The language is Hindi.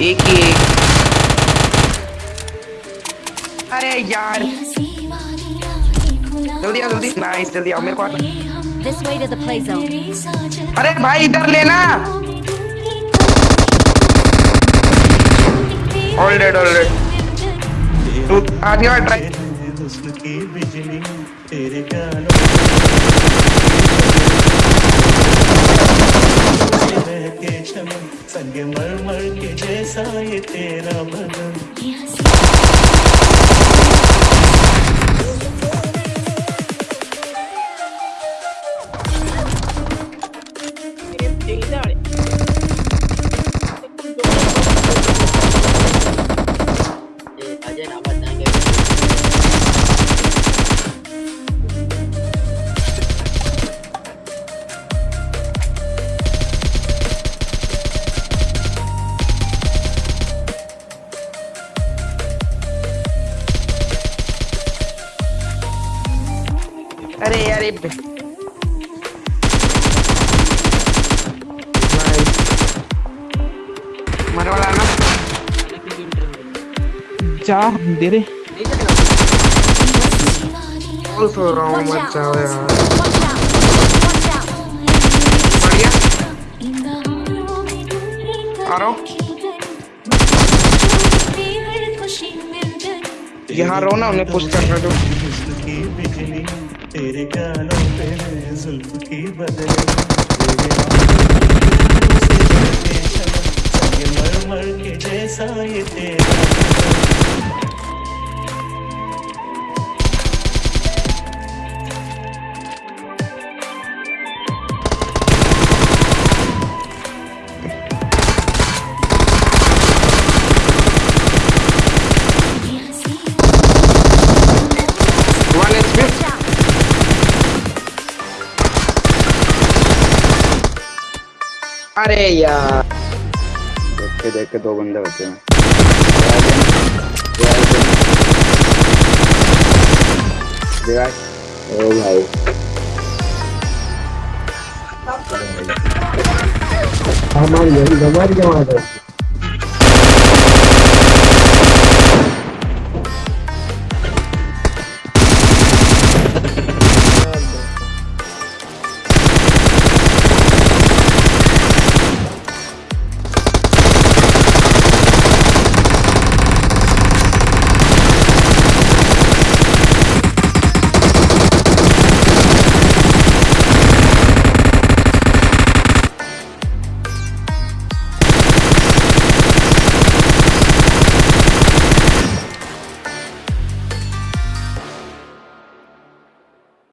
एक ही एक अरे यार। जल्दी जल्दी। नाइस जल्दी आओ, मेरे को आ-. अरे भाई, इधर लेना। ऑलरेड ऑलरेड तू आगे और ट्राई की बिजली तेरे गालों में बहके चमन, संग मर मर के जैसा ये तेरा बदन। अजय अरे यार ये मर वाला ना। जा दे रे। बोल तो रहा हूँ मत जाओ यार। रहा हूँ। यहाँ रहो ना उन्हें पुश करना बिजली तेरे गालों पे जुल्फ की बदली। मर मर के जैसा ये तेरा अरे यार। देख के देख के दो बंदे बचे हैं। ओ भाई। हमारी हमारी जमात है।